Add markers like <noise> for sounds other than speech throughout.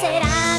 será,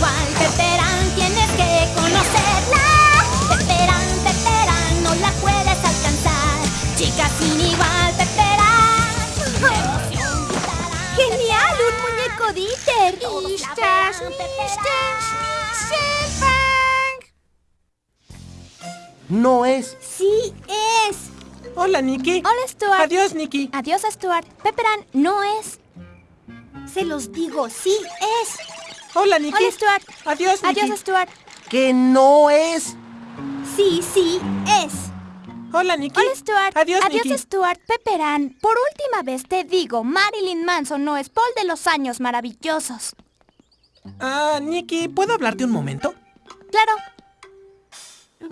igual. Peperán, tienes que conocerla. Peperán, Peperán, no la puedes alcanzar. Chica sin igual, Peperán. ¡Genial! ¡Un muñeco Dieter! No es. ¡Sí es! Hola, Nikki. Hola, Stuart. Adiós, Nikki. Adiós, Stuart. Pepperan no es. Se los digo, sí es. Hola, Nikki. Hola, Stuart. Adiós, Nikki. Adiós, Stuart. Que no es. Sí, sí es. Hola, Nikki. Hola, Stuart. Adiós, Adiós, Nikki. Stuart. Pepperan, por última vez te digo, Marilyn Manson no es Paul de los años maravillosos. Ah, Nikki, ¿puedo hablarte un momento? Claro.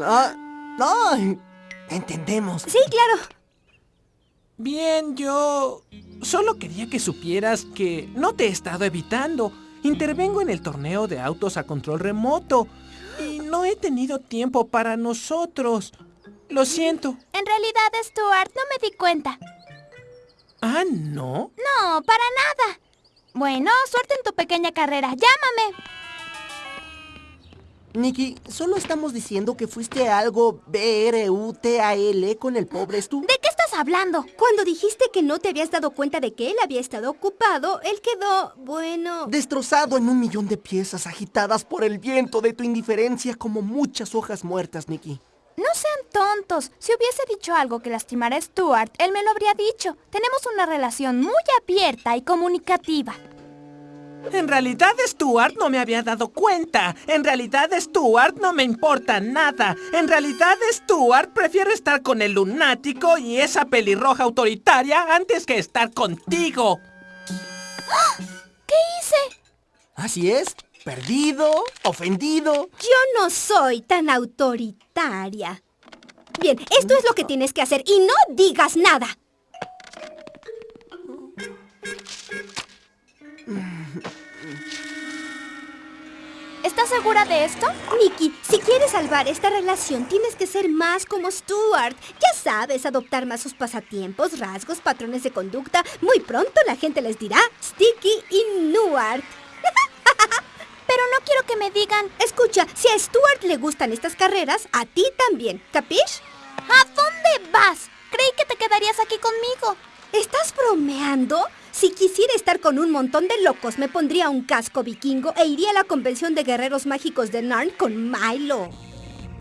Ah, ay, entendemos. Sí, claro. Bien, yo... Solo quería que supieras que no te he estado evitando. Intervengo en el torneo de autos a control remoto. Y no he tenido tiempo para nosotros. Lo siento. En realidad, Stuart, no me di cuenta. Ah, ¿no? No, para nada. Bueno, suerte en tu pequeña carrera. Llámame. Nicky, solo estamos diciendo que fuiste algo B-R-U-T-A-L con el pobre Stu. ¿De qué estás hablando? Cuando dijiste que no te habías dado cuenta de que él había estado ocupado, él quedó, bueno... Destrozado en un millón de piezas agitadas por el viento de tu indiferencia como muchas hojas muertas, Nicky. No sean tontos. Si hubiese dicho algo que lastimara a Stuart, él me lo habría dicho. Tenemos una relación muy abierta y comunicativa. En realidad Stuart no me había dado cuenta. En realidad Stuart no me importa nada. En realidad Stuart prefiere estar con el lunático y esa pelirroja autoritaria antes que estar contigo. ¿Qué hice? Así es, perdido, ofendido. Yo no soy tan autoritaria. Bien, esto es lo que tienes que hacer y no digas nada. ¿Estás segura de esto? Nicky, si quieres salvar esta relación, tienes que ser más como Stuart. Ya sabes, adoptar más sus pasatiempos, rasgos, patrones de conducta. Muy pronto la gente les dirá Sticky y Nuart. <laughs> Pero no quiero que me digan... Escucha, si a Stuart le gustan estas carreras, a ti también. ¿Capish? ¿A dónde vas? Creí que te quedarías aquí conmigo. ¿Estás bromeando? Si quisiera estar con un montón de locos, me pondría un casco vikingo e iría a la convención de guerreros mágicos de Narn con Milo.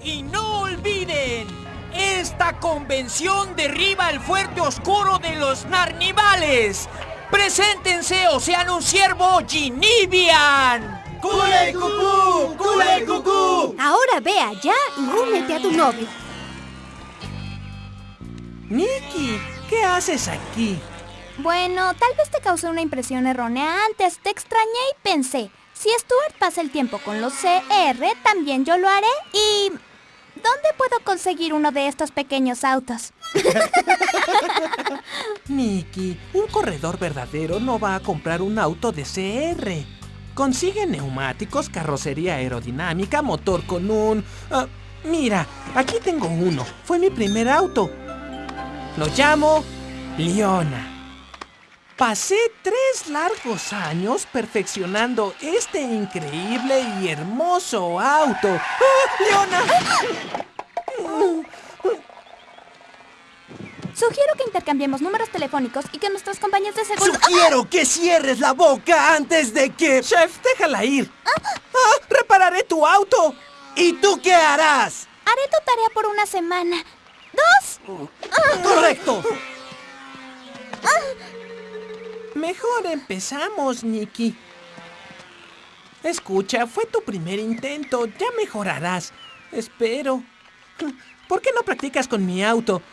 Y no olviden, esta convención derriba el fuerte oscuro de los Narnivales. Preséntense o sean un siervo Ginivian. ¡Cule cucú! ¡Cule cucú! Ahora ve allá y únete a tu novio. Nicky, ¿qué haces aquí? Bueno, tal vez te causé una impresión errónea antes. Te extrañé y pensé, si Stuart pasa el tiempo con los CR, también yo lo haré. ¿Y dónde puedo conseguir uno de estos pequeños autos? <laughs> Nicky, un corredor verdadero no va a comprar un auto de CR. Consigue neumáticos, carrocería aerodinámica, motor con un... ah, mira, aquí tengo uno. Fue mi primer auto. Lo llamo Leona. Pasé tres largos años perfeccionando este increíble y hermoso auto. ¡Ah, ¡Leona! Sugiero que intercambiemos números telefónicos y que nuestras compañías de seguro... Sugiero que cierres la boca antes de que... Chef, déjala ir. ¡Ah! ¡Repararé tu auto! ¿Y tú qué harás? Haré tu tarea por una semana. ¿Dos? ¡Correcto! Mejor empezamos, Nicky. Escucha, fue tu primer intento. Ya mejorarás. Espero. ¿Por qué no practicas con mi auto?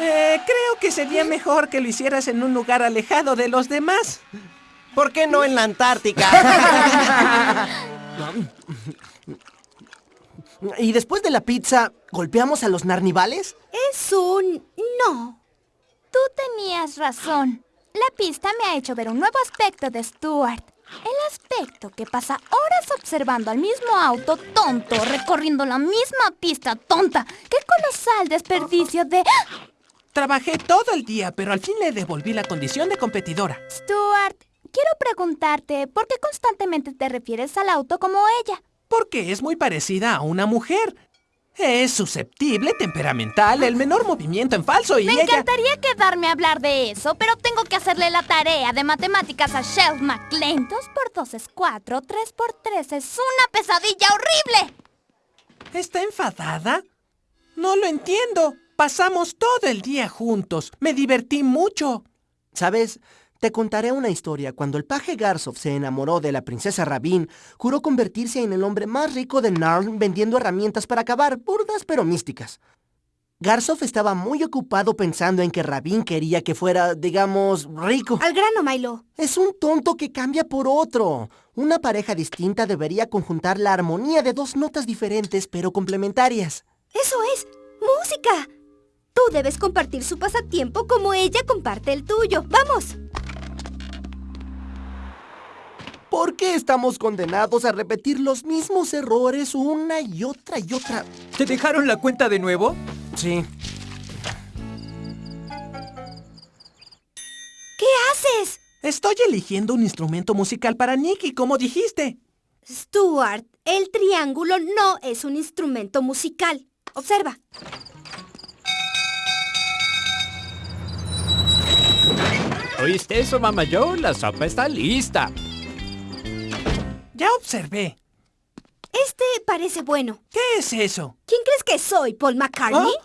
Eh, creo que sería mejor que lo hicieras en un lugar alejado de los demás. ¿Por qué no en la Antártica? <laughs> y después de la pizza, ¿golpeamos a los narnivales? Es un... no. Tú tenías razón. La pista me ha hecho ver un nuevo aspecto de Stuart. El aspecto que pasa horas observando al mismo auto tonto, recorriendo la misma pista tonta. ¡Qué colosal desperdicio de... Trabajé todo el día, pero al fin le devolví la condición de competidora. Stuart, quiero preguntarte, ¿por qué constantemente te refieres al auto como ella? Porque es muy parecida a una mujer. Es susceptible, temperamental, el menor movimiento en falso y Me ella... encantaría quedarme a hablar de eso, pero tengo que hacerle la tarea de matemáticas a Shelf McLean. 2 por 2 es 4, 3 por 3 es una pesadilla horrible. ¿Está enfadada? No lo entiendo. Pasamos todo el día juntos. Me divertí mucho. ¿Sabes? Te contaré una historia. Cuando el paje Garsov se enamoró de la princesa Rabin, juró convertirse en el hombre más rico de Narn vendiendo herramientas para acabar, burdas pero místicas. Garsov estaba muy ocupado pensando en que Rabin quería que fuera, digamos, rico. Al grano, Milo. Es un tonto que cambia por otro. Una pareja distinta debería conjuntar la armonía de dos notas diferentes pero complementarias. Eso es. Música. Tú debes compartir su pasatiempo como ella comparte el tuyo. ¡Vamos! ¿Por qué estamos condenados a repetir los mismos errores una y otra y otra? ¿Te dejaron la cuenta de nuevo? Sí. ¿Qué haces? Estoy eligiendo un instrumento musical para Nicky, como dijiste. Stuart, el triángulo no es un instrumento musical. Observa. ¿Oíste eso, mamá Joe? La sopa está lista. Ya observé. Este parece bueno. ¿Qué es eso? ¿Quién crees que soy, Paul McCartney? ¿Ah?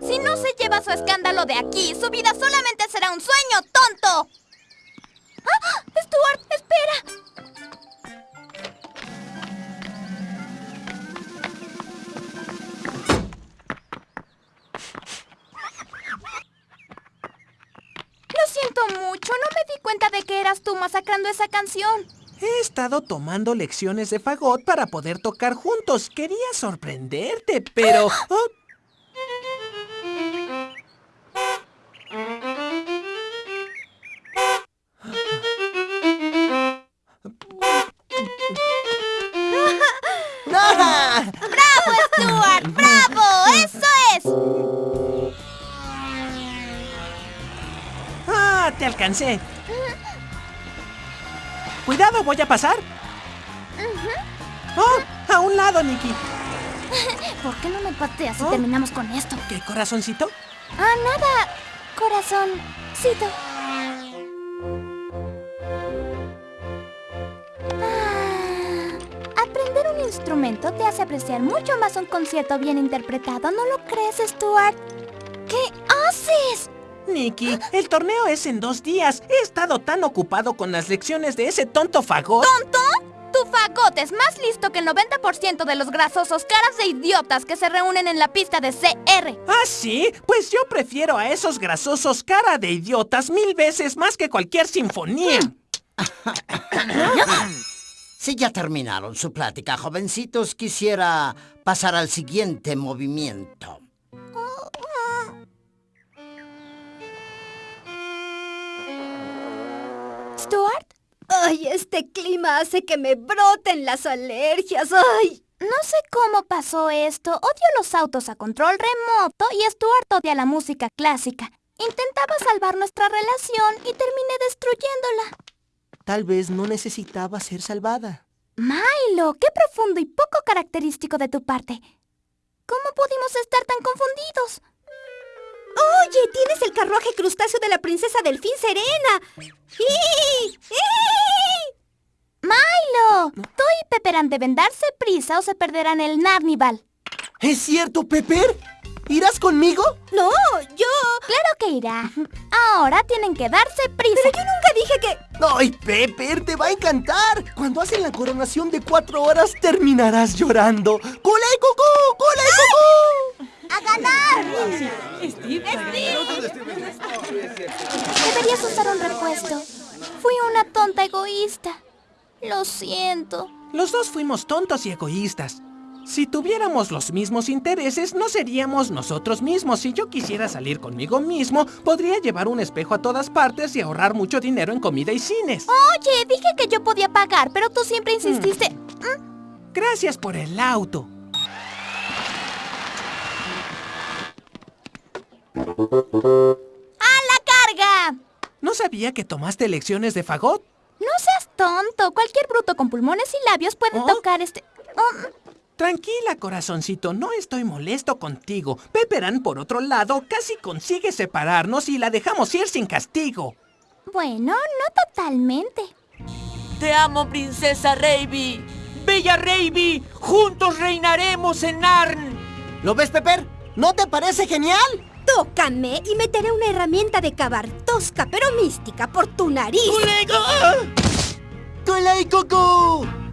Si no se lleva su escándalo de aquí, su vida solamente será un sueño, tonto. De que eras tú masacrando esa canción. He estado tomando lecciones de fagot para poder tocar juntos. Quería sorprenderte, pero... <gasps> oh. <laughs> ¡Bravo, Stuart! ¡Bravo! ¡Eso es! ¡Ah! Te alcancé. Cuidado, voy a pasar. ¡Oh! A un lado, Nicky. <laughs> ¿Por qué no me pateas si ¿Oh? terminamos con esto? ¿Qué corazoncito? Ah, nada. Corazoncito. Ah, aprender un instrumento te hace apreciar mucho más un concierto bien interpretado, ¿no lo crees, Stuart? ¿Qué haces? Nicky, el torneo es en dos días. He estado tan ocupado con las lecciones de ese tonto fagot. ¿Tonto? Tu fagot es más listo que el 90% de los grasosos caras de idiotas que se reúnen en la pista de CR. ¿Ah, sí? Pues yo prefiero a esos grasosos cara de idiotas mil veces más que cualquier sinfonía. <coughs> Si ya terminaron su plática, jovencitos, quisiera pasar al siguiente movimiento. ¿Stuart? Ay, este clima hace que me broten las alergias. Ay. No sé cómo pasó esto. Odio los autos a control remoto y Stuart odia la música clásica. Intentaba salvar nuestra relación y terminé destruyéndola. Tal vez no necesitaba ser salvada. Milo, qué profundo y poco característico de tu parte. ¿Cómo pudimos estar tan confundidos? Oye, tienes el carruaje crustáceo de la princesa Delfín Serena. ¡Y! ¡Y! Milo, tú y Pepper deben darse prisa o se perderán el Narnival. ¿Es cierto, Pepper? ¿Irás conmigo? No, yo... Claro que irá. Ahora tienen que darse prisa. Pero yo nunca dije que... ¡Ay, Pepper! ¡Te va a encantar! Cuando hacen la coronación de cuatro horas, terminarás llorando. ¡Cula y cucú! ¡Cula y cucú! ¡A ganar! Deberías usar un repuesto. Fui una tonta egoísta. Lo siento. Los dos fuimos tontos y egoístas. Si tuviéramos los mismos intereses, no seríamos nosotros mismos. Si yo quisiera salir conmigo mismo, podría llevar un espejo a todas partes y ahorrar mucho dinero en comida y cines. Oye, dije que yo podía pagar, pero tú siempre insististe. Gracias por el auto. ¡A la carga! ¿No sabía que tomaste lecciones de fagot? No seas tonto. Cualquier bruto con pulmones y labios puede ¿Oh? tocar este... Oh, Tranquila, corazoncito, no estoy molesto contigo. Pepperan, por otro lado, casi consigue separarnos y la dejamos ir sin castigo. bueno, no totalmente. Te amo, princesa Raby. Bella Raby, juntos reinaremos en Narn. ¿Lo ves, Pepper? ¿No te parece genial? Tócame y meteré una herramienta de cavar tosca pero mística por tu nariz. ¡Cula y cucú!